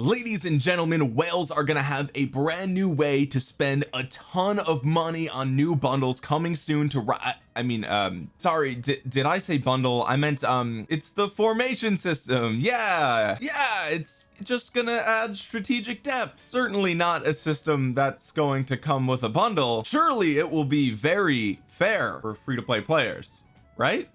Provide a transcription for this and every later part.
ladies and gentlemen whales are gonna have a brand new way to spend a ton of money on new bundles coming soon to I mean um sorry did I say bundle? I meant um it's the formation system. Yeah yeah it's just gonna add strategic depth. Certainly not a system that's going to come with a bundle. Surely it will be very fair for free-to-play players right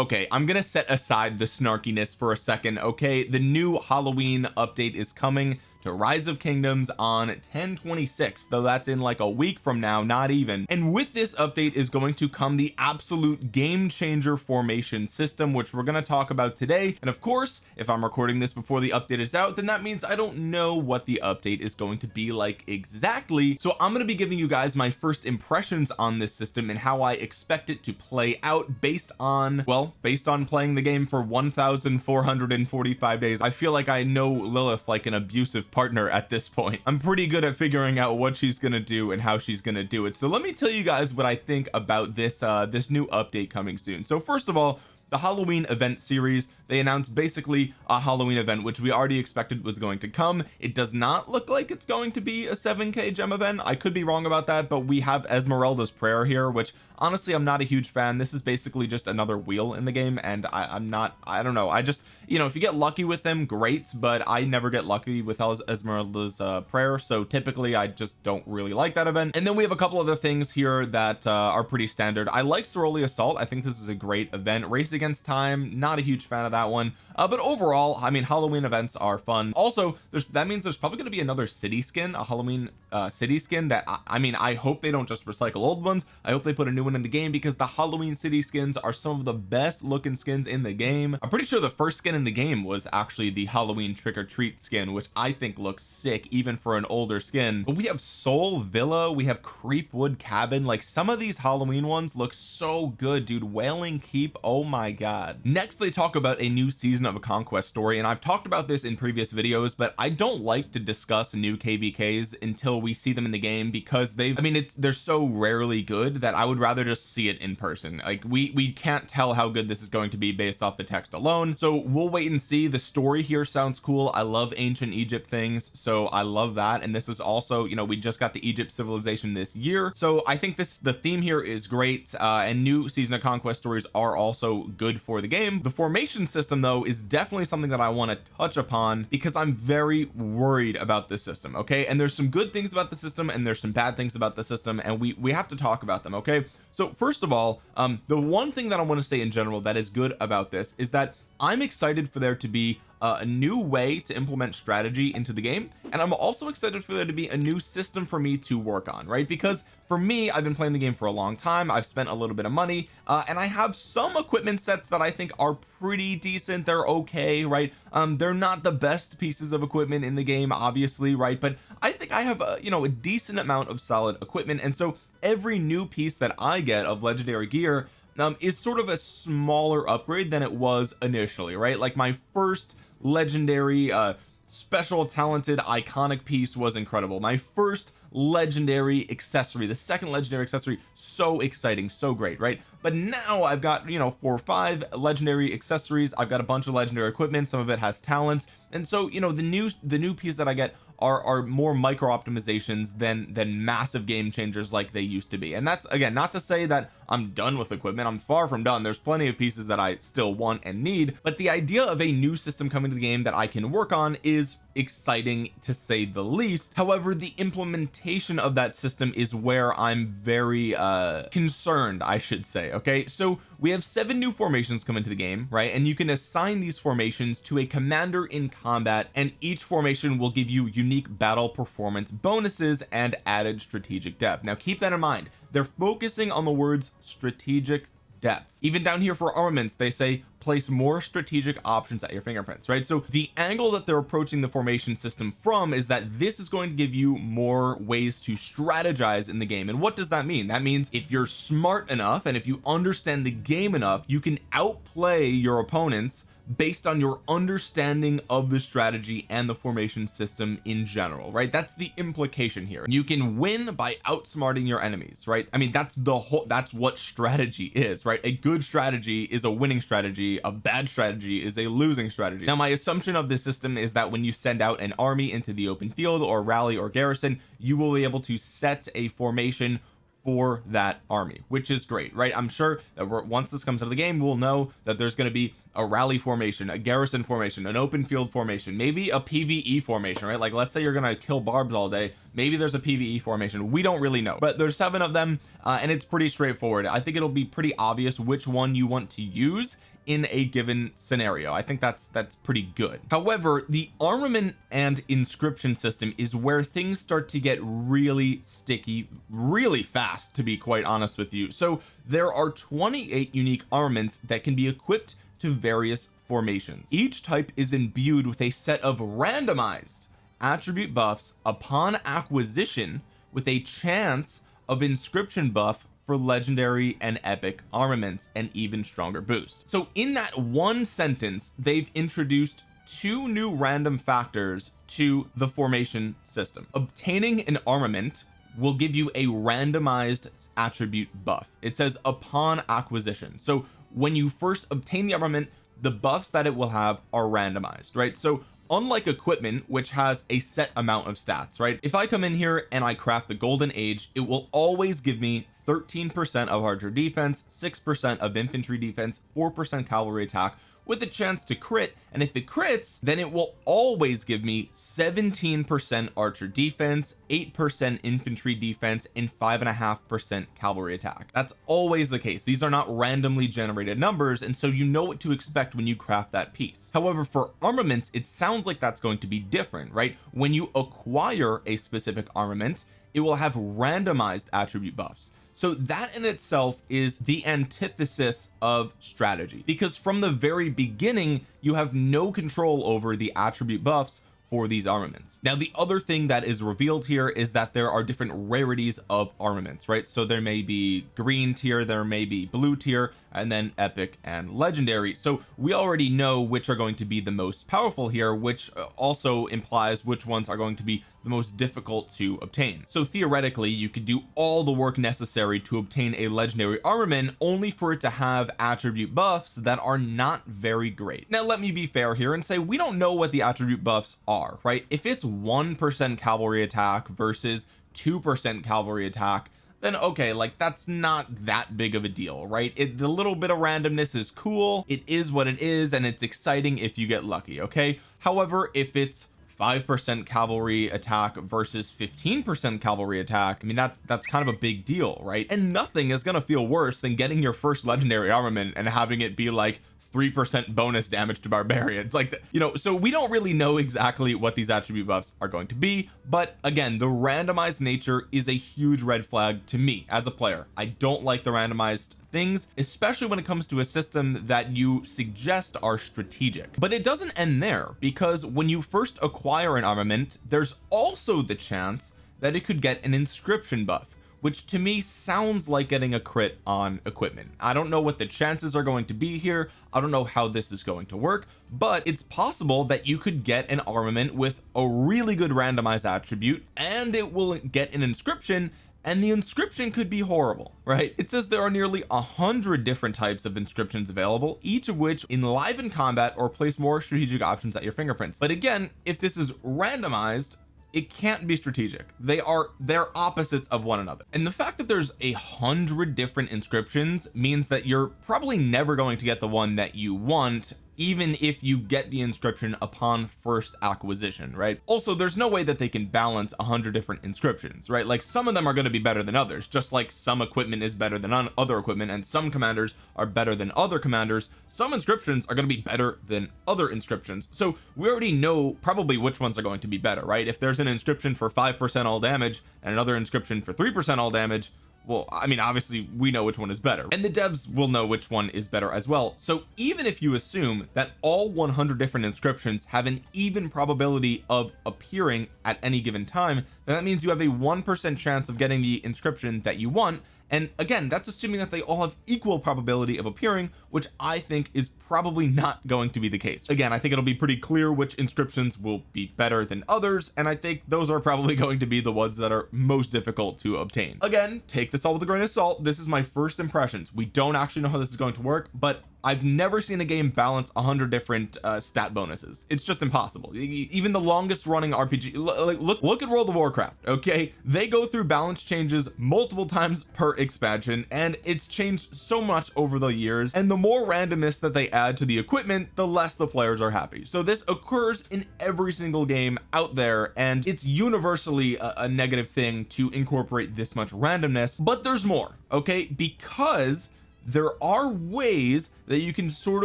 okay I'm gonna set aside the snarkiness for a second okay? The new Halloween update is coming to rise of kingdoms on 1026 though that's in like a week from now not even. And with this update is going to come the absolute game changer formation system which we're going to talk about today. And of course if I'm recording this before the update is out then that means I don't know what the update is going to be like exactly. So I'm going to be giving you guys my first impressions on this system and how I expect it to play out based on well based on playing the game for 1445 days. I feel like I know Lilith like an abusive partner at this point. I'm pretty good at figuring out what she's gonna do and how she's gonna do it. So let me tell you guys what I think about this uh this new update coming soon. So first of all the Halloween event series they announced basically a Halloween event which we already expected was going to come. It does not look like it's going to be a 7k gem event. I could be wrong about that but we have Esmeralda's prayer here which honestly I'm not a huge fan. This is basically just another wheel in the game and I, am not I don't know. I just you know if you get lucky with them great but I never get lucky with Esmeralda's uh, prayer so typically I just don't really like that event. And then we have a couple other things here that uh, are pretty standard. I like Soroli Assault. I think this is a great event. Race against time not a huge fan of that one. Uh, but overall I mean Halloween events are fun. Also there's that means there's probably going to be another city skin a Halloween uh, city skin that I, I mean I hope they don't just recycle old ones. I hope they put a new one in the game because the Halloween city skins are some of the best looking skins in the game. I'm pretty sure the first skin in the game was actually the Halloween trick-or-treat skin which I think looks sick even for an older skin. But we have Soul Villa we have Creepwood Cabin. Like some of these Halloween ones look so good dude. Wailing Keep oh my god. Next they talk about a new season of a conquest story and I've talked about this in previous videos but I don't like to discuss new kvks until we see them in the game because they've I mean it's they're so rarely good that I would rather just see it in person. Like we we can't tell how good this is going to be based off the text alone. So we'll wait and see. The story here sounds cool. I love ancient Egypt things so I love that. And this is also you know we just got the Egypt civilization this year. So I think this the theme here is great uh and new season of conquest stories are also good for the game. The formation system though is definitely something that I want to touch upon because I'm very worried about this system okay? And there's some good things about the system and there's some bad things about the system and we we have to talk about them okay? So first of all um the one thing that I want to say in general that is good about this is that I'm excited for there to be uh, a new way to implement strategy into the game and I'm also excited for there to be a new system for me to work on right? Because for me I've been playing the game for a long time I've spent a little bit of money uh, and I have some equipment sets that I think are pretty decent they're okay right? Um they're not the best pieces of equipment in the game obviously right? But I think I have a you know a decent amount of solid equipment and so every new piece that I get of legendary gear um, is sort of a smaller upgrade than it was initially right? Like my first legendary uh special talented iconic piece was incredible. My first legendary accessory the second legendary accessory so exciting so great right? But now I've got you know four or five legendary accessories. I've got a bunch of legendary equipment. Some of it has talents. And so you know the new the new piece that I get are are more micro optimizations than than massive game changers like they used to be. And that's again not to say that I'm done with equipment. I'm far from done. There's plenty of pieces that I still want and need. But the idea of a new system coming to the game that I can work on is exciting to say the least. However the implementation of that system is where I'm very uh concerned I should say okay? So we have seven new formations come into the game right? And you can assign these formations to a commander in combat and each formation will give you unique battle performance bonuses and added strategic depth. Now keep that in mind they're focusing on the words strategic depth. Even down here for armaments they say place more strategic options at your fingerprints right? So the angle that they're approaching the formation system from is that this is going to give you more ways to strategize in the game. And what does that mean? That means if you're smart enough and if you understand the game enough you can outplay your opponents based on your understanding of the strategy and the formation system in general right? That's the implication here. You can win by outsmarting your enemies right? I mean that's the whole that's what strategy is right? A good strategy is a winning strategy. A bad strategy is a losing strategy. Now my assumption of this system is that when you send out an army into the open field or rally or garrison you will be able to set a formation for that army which is great right? I'm sure that once this comes out of the game we'll know that there's going to be a rally formation a garrison formation an open field formation maybe a PvE formation right? Like let's say you're gonna kill barbs all day maybe there's a PvE formation. We don't really know. But there's seven of them uh, and it's pretty straightforward. I think it'll be pretty obvious which one you want to use in a given scenario. I think that's that's pretty good. However the armament and inscription system is where things start to get really sticky really fast to be quite honest with you. So there are 28 unique armaments that can be equipped to various formations. Each type is imbued with a set of randomized attribute buffs upon acquisition with a chance of inscription buff for legendary and epic armaments and even stronger boosts. So in that one sentence they've introduced two new random factors to the formation system. Obtaining an armament will give you a randomized attribute buff. It says upon acquisition. So when you first obtain the armament the buffs that it will have are randomized right? So unlike equipment which has a set amount of stats right? If I come in here and I craft the golden age it will always give me 13 percent of archer defense six percent of infantry defense four percent cavalry attack with a chance to crit and if it crits then it will always give me 17 percent archer defense eight percent infantry defense and five and a half percent cavalry attack. That's always the case. These are not randomly generated numbers and so you know what to expect when you craft that piece. However for armaments it sounds like that's going to be different right? When you acquire a specific armament it will have randomized attribute buffs. So that in itself is the antithesis of strategy. Because from the very beginning you have no control over the attribute buffs for these armaments. Now the other thing that is revealed here is that there are different rarities of armaments right? So there may be green tier there may be blue tier and then epic and legendary. So we already know which are going to be the most powerful here which uh, also implies which ones are going to be the most difficult to obtain. So theoretically you could do all the work necessary to obtain a legendary armament only for it to have attribute buffs that are not very great. Now let me be fair here and say we don't know what the attribute buffs are right? If it's one percent cavalry attack versus two percent cavalry attack then okay like that's not that big of a deal right? It the little bit of randomness is cool. It is what it is and it's exciting if you get lucky okay? However if it's 5% cavalry attack versus 15% cavalry attack I mean that's that's kind of a big deal right? And nothing is gonna feel worse than getting your first legendary armament and having it be like three percent bonus damage to barbarians. Like the, you know so we don't really know exactly what these attribute buffs are going to be but again the randomized nature is a huge red flag to me as a player. I don't like the randomized things especially when it comes to a system that you suggest are strategic. But it doesn't end there because when you first acquire an armament there's also the chance that it could get an inscription buff which to me sounds like getting a crit on equipment. I don't know what the chances are going to be here. I don't know how this is going to work but it's possible that you could get an armament with a really good randomized attribute and it will get an inscription and the inscription could be horrible right? It says there are nearly a hundred different types of inscriptions available each of which enliven combat or place more strategic options at your fingerprints. But again if this is randomized it can't be strategic. They are they're opposites of one another. And the fact that there's a hundred different inscriptions means that you're probably never going to get the one that you want even if you get the inscription upon first acquisition right? Also there's no way that they can balance a hundred different inscriptions right? Like some of them are going to be better than others just like some equipment is better than other equipment and some commanders are better than other commanders. Some inscriptions are going to be better than other inscriptions. So we already know probably which ones are going to be better right? If there's an inscription for five percent all damage and another inscription for three percent all damage well I mean obviously we know which one is better. And the devs will know which one is better as well. So even if you assume that all 100 different inscriptions have an even probability of appearing at any given time then that means you have a one percent chance of getting the inscription that you want and again that's assuming that they all have equal probability of appearing which I think is probably not going to be the case. Again I think it'll be pretty clear which inscriptions will be better than others and I think those are probably going to be the ones that are most difficult to obtain. Again take this all with a grain of salt. This is my first impressions. We don't actually know how this is going to work but I've never seen a game balance a hundred different uh, stat bonuses. It's just impossible. Even the longest running RPG like look look at World of Warcraft okay? They go through balance changes multiple times per expansion and it's changed so much over the years and the more randomness that they add to the equipment the less the players are happy. So this occurs in every single game out there and it's universally a, a negative thing to incorporate this much randomness but there's more okay? Because there are ways that you can sort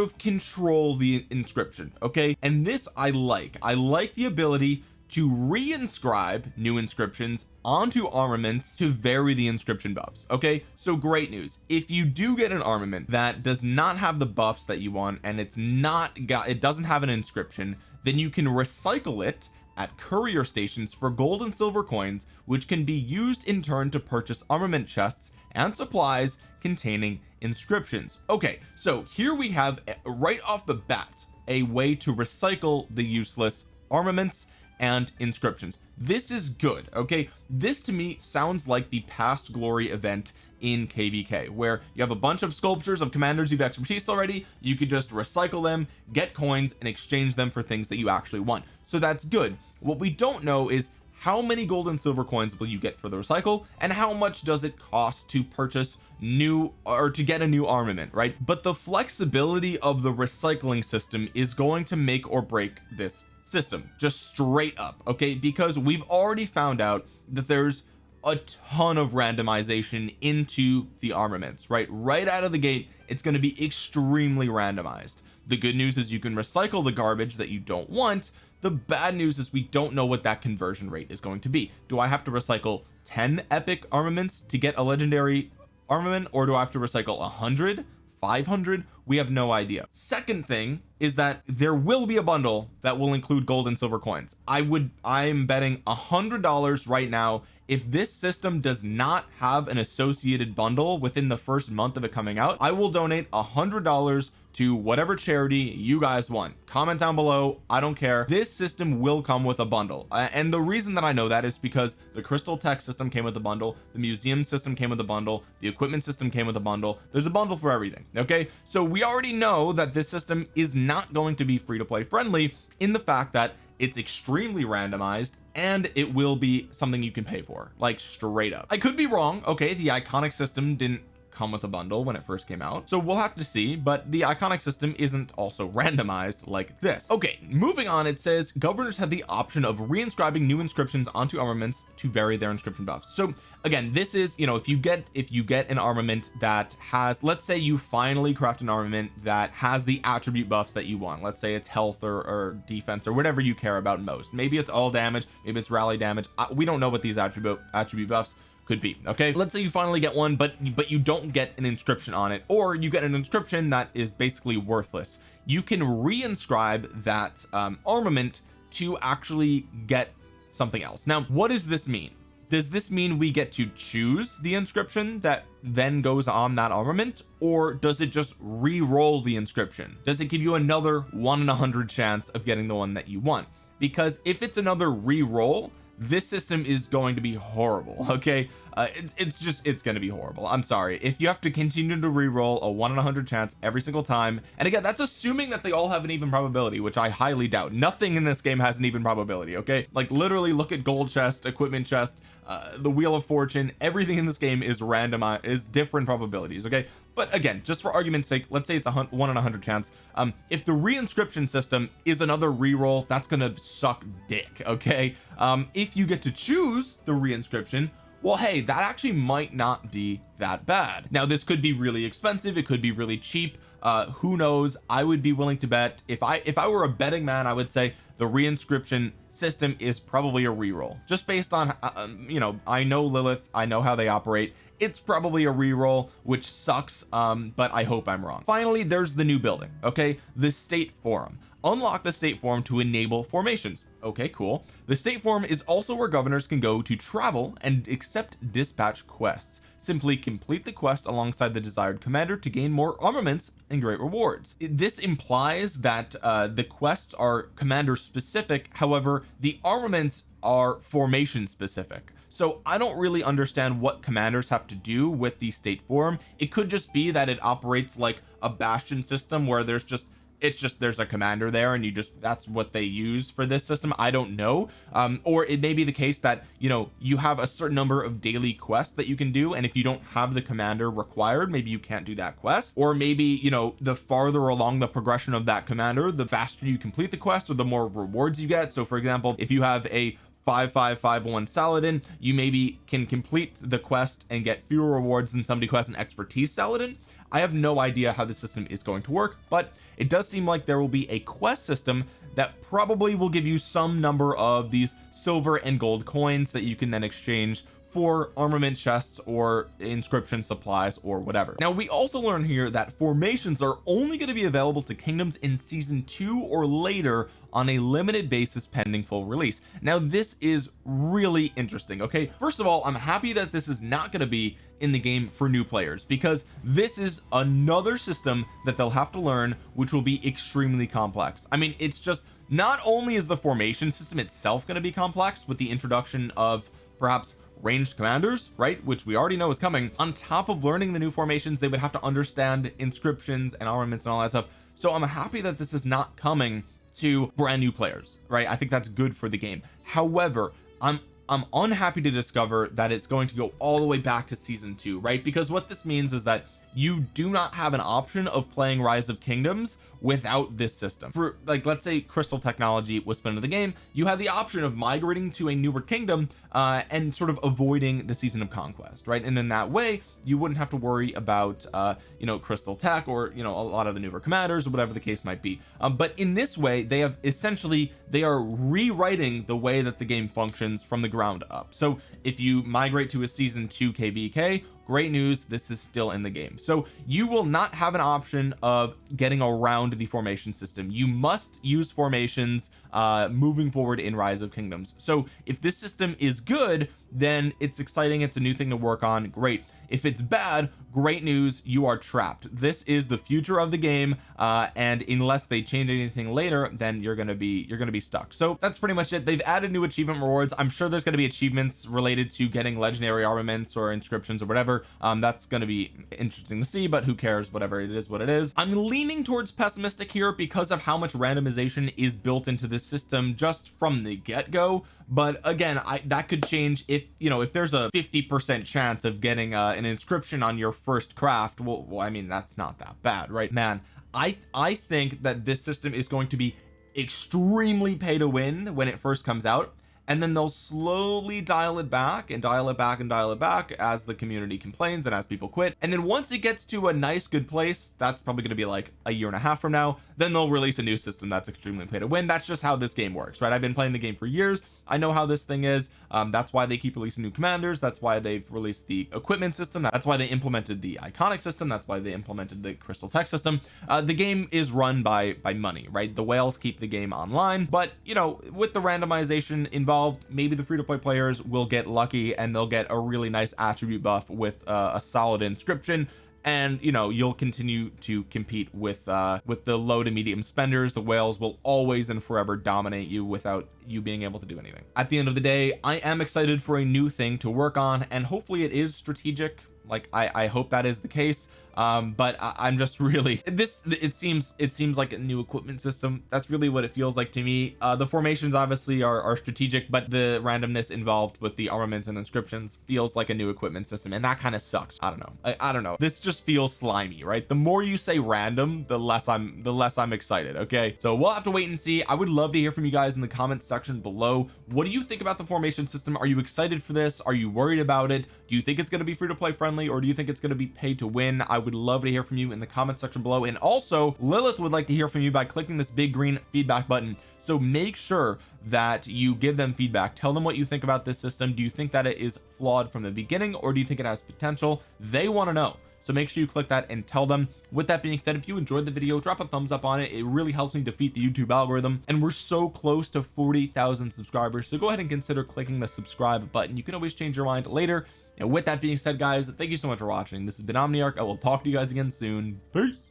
of control the inscription okay? And this I like. I like the ability to reinscribe new inscriptions onto armaments to vary the inscription buffs okay? So great news. If you do get an armament that does not have the buffs that you want and it's not got it doesn't have an inscription then you can recycle it at courier stations for gold and silver coins which can be used in turn to purchase armament chests and supplies containing inscriptions. Okay so here we have eh, right off the bat a way to recycle the useless armaments and inscriptions. This is good okay? This to me sounds like the past glory event in kvk where you have a bunch of sculptures of commanders you've expertise already. You could just recycle them get coins and exchange them for things that you actually want. So that's good. What we don't know is how many gold and silver coins will you get for the recycle and how much does it cost to purchase new or to get a new armament right? But the flexibility of the recycling system is going to make or break this system just straight up okay? Because we've already found out that there's a ton of randomization into the armaments right? Right out of the gate it's going to be extremely randomized. The good news is you can recycle the garbage that you don't want. The bad news is we don't know what that conversion rate is going to be. Do I have to recycle 10 epic armaments to get a legendary armament or do I have to recycle 100 500 we have no idea. Second thing is that there will be a bundle that will include gold and silver coins. I would I'm betting a hundred dollars right now. If this system does not have an associated bundle within the first month of it coming out I will donate a hundred dollars to whatever charity you guys want. Comment down below. I don't care. This system will come with a bundle. Uh, and the reason that I know that is because the crystal tech system came with a bundle the museum system came with a bundle the equipment system came with a bundle. There's a bundle for everything okay? So we already know that this system is not going to be free to play friendly in the fact that it's extremely randomized and it will be something you can pay for like straight up. I could be wrong okay? The iconic system didn't come with a bundle when it first came out. So we'll have to see but the iconic system isn't also randomized like this. Okay moving on it says governors have the option of reinscribing new inscriptions onto armaments to vary their inscription buffs. So again this is you know if you get if you get an armament that has let's say you finally craft an armament that has the attribute buffs that you want. Let's say it's health or, or defense or whatever you care about most. Maybe it's all damage maybe it's rally damage. We don't know what these attribute attribute buffs could be okay? Let's say you finally get one but but you don't get an inscription on it or you get an inscription that is basically worthless. You can reinscribe that um, armament to actually get something else. Now what does this mean? Does this mean we get to choose the inscription that then goes on that armament or does it just re-roll the inscription? Does it give you another one in a hundred chance of getting the one that you want? Because if it's another re-roll this system is going to be horrible okay? Uh, it, it's just it's going to be horrible. I'm sorry. If you have to continue to re-roll a one in a hundred chance every single time and again that's assuming that they all have an even probability which I highly doubt. Nothing in this game has an even probability okay? Like literally look at gold chest equipment chest uh, the wheel of fortune everything in this game is random is different probabilities okay? But again just for argument's sake let's say it's a one in a hundred chance. Um if the reinscription system is another re-roll that's gonna suck dick okay? Um if you get to choose the reinscription well hey that actually might not be that bad. Now this could be really expensive it could be really cheap. Uh who knows? I would be willing to bet if I if I were a betting man I would say the reinscription system is probably a reroll. Just based on uh, um, you know I know Lilith I know how they operate. It's probably a reroll which sucks um but I hope I'm wrong. Finally there's the new building okay? The state forum. Unlock the state forum to enable formations okay cool. The state forum is also where governors can go to travel and accept dispatch quests. Simply complete the quest alongside the desired commander to gain more armaments and great rewards. This implies that uh, the quests are commander specific however the armaments are formation specific so I don't really understand what commanders have to do with the state forum it could just be that it operates like a bastion system where there's just it's just there's a commander there and you just that's what they use for this system. I don't know. Um or it may be the case that you know you have a certain number of daily quests that you can do. And if you don't have the commander required maybe you can't do that quest. Or maybe you know the farther along the progression of that commander the faster you complete the quest or the more rewards you get. So for example if you have a 5551 Saladin. You maybe can complete the quest and get fewer rewards than somebody who has an expertise Saladin. I have no idea how the system is going to work but it does seem like there will be a quest system that probably will give you some number of these silver and gold coins that you can then exchange for armament chests or inscription supplies or whatever. Now we also learn here that formations are only going to be available to kingdoms in season two or later on a limited basis pending full release. Now this is really interesting okay? First of all I'm happy that this is not going to be in the game for new players because this is another system that they'll have to learn which will be extremely complex. I mean it's just not only is the formation system itself going to be complex with the introduction of perhaps ranged commanders right which we already know is coming on top of learning the new formations they would have to understand inscriptions and armaments and all that stuff. So I'm happy that this is not coming to brand new players right? I think that's good for the game. However I'm I'm unhappy to discover that it's going to go all the way back to season two right? Because what this means is that you do not have an option of playing rise of kingdoms without this system. For like let's say crystal technology was put into the game you have the option of migrating to a newer kingdom uh and sort of avoiding the season of conquest right? And in that way you wouldn't have to worry about uh you know crystal tech or you know a lot of the newer commanders or whatever the case might be. Um, but in this way they have essentially they are rewriting the way that the game functions from the ground up. So if you migrate to a season 2 kvk great news this is still in the game. So you will not have an option of getting around the formation system. You must use formations uh moving forward in rise of kingdoms. So if this system is good then it's exciting. It's a new thing to work on. Great if it's bad great news you are trapped. This is the future of the game uh and unless they change anything later then you're gonna be you're gonna be stuck. So that's pretty much it. They've added new achievement rewards. I'm sure there's going to be achievements related to getting legendary armaments or inscriptions or whatever. Um that's going to be interesting to see but who cares? Whatever it is what it is. I'm leaning towards pessimistic here because of how much randomization is built into this system just from the get-go but again I that could change if you know if there's a 50 percent chance of getting uh, an inscription on your first craft well, well I mean that's not that bad right man? I I think that this system is going to be extremely pay to win when it first comes out and then they'll slowly dial it back and dial it back and dial it back as the community complains and as people quit. And then once it gets to a nice good place that's probably going to be like a year and a half from now then they'll release a new system that's extremely pay to win. That's just how this game works right? I've been playing the game for years I know how this thing is. Um, that's why they keep releasing new commanders. That's why they've released the equipment system. That's why they implemented the iconic system. That's why they implemented the crystal tech system. Uh, the game is run by by money right? The whales keep the game online. But you know with the randomization involved maybe the free-to-play players will get lucky and they'll get a really nice attribute buff with uh, a solid inscription and you know you'll continue to compete with uh with the low to medium spenders. The whales will always and forever dominate you without you being able to do anything. At the end of the day I am excited for a new thing to work on and hopefully it is strategic. Like I I hope that is the case um but I, am just really this it seems it seems like a new equipment system. That's really what it feels like to me. Uh the formations obviously are, are strategic but the randomness involved with the armaments and inscriptions feels like a new equipment system and that kind of sucks. I don't know. I, I don't know. This just feels slimy right? The more you say random the less I'm the less I'm excited okay? So we'll have to wait and see. I would love to hear from you guys in the comments section below. What do you think about the formation system? Are you excited for this? Are you worried about it? Do you think it's going to be free to play friendly or do you think it's going to be pay to win? I would love to hear from you in the comment section below. And also Lilith would like to hear from you by clicking this big green feedback button. So make sure that you give them feedback. Tell them what you think about this system. Do you think that it is flawed from the beginning or do you think it has potential? They want to know. So make sure you click that and tell them. With that being said if you enjoyed the video drop a thumbs up on it. It really helps me defeat the YouTube algorithm. And we're so close to 40,000 subscribers. So go ahead and consider clicking the subscribe button. You can always change your mind later and with that being said guys thank you so much for watching. This has been Omniarch. I will talk to you guys again soon. Peace.